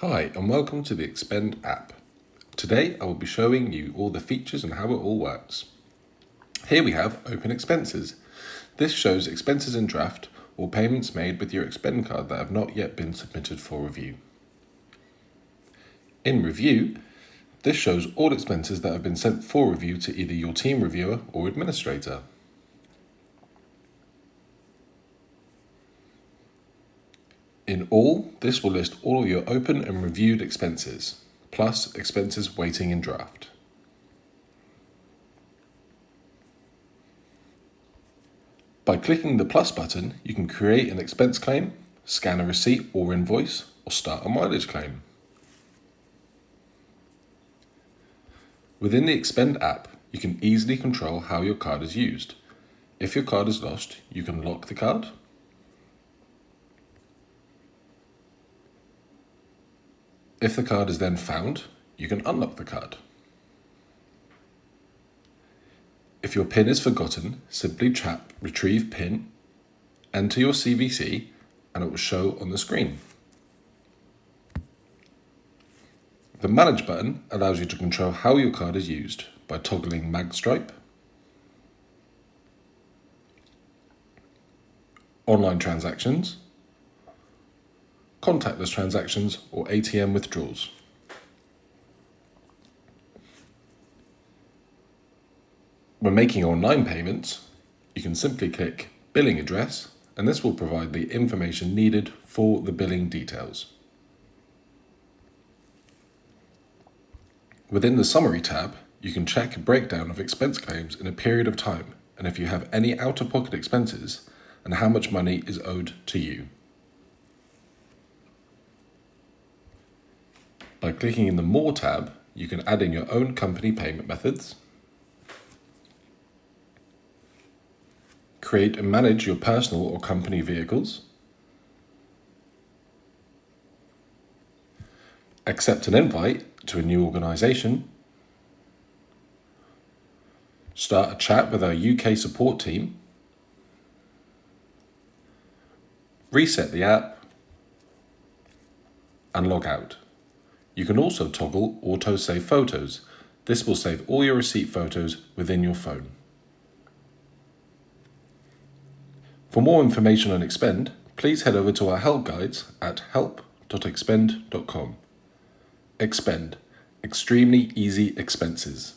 Hi and welcome to the Expend app. Today I will be showing you all the features and how it all works. Here we have Open Expenses. This shows expenses in draft or payments made with your Expend card that have not yet been submitted for review. In Review, this shows all expenses that have been sent for review to either your team reviewer or administrator. In all, this will list all of your open and reviewed expenses, plus expenses waiting in draft. By clicking the plus button, you can create an expense claim, scan a receipt or invoice, or start a mileage claim. Within the Expend app, you can easily control how your card is used. If your card is lost, you can lock the card If the card is then found, you can unlock the card. If your PIN is forgotten, simply tap Retrieve PIN, enter your CVC, and it will show on the screen. The Manage button allows you to control how your card is used by toggling MagStripe, online transactions, contactless transactions, or ATM withdrawals. When making online payments, you can simply click Billing Address and this will provide the information needed for the billing details. Within the Summary tab, you can check a breakdown of expense claims in a period of time and if you have any out-of-pocket expenses and how much money is owed to you. By clicking in the More tab, you can add in your own company payment methods, create and manage your personal or company vehicles, accept an invite to a new organisation, start a chat with our UK support team, reset the app, and log out. You can also toggle Auto Save Photos. This will save all your receipt photos within your phone. For more information on Expend, please head over to our help guides at help.expend.com. Expend, extremely easy expenses.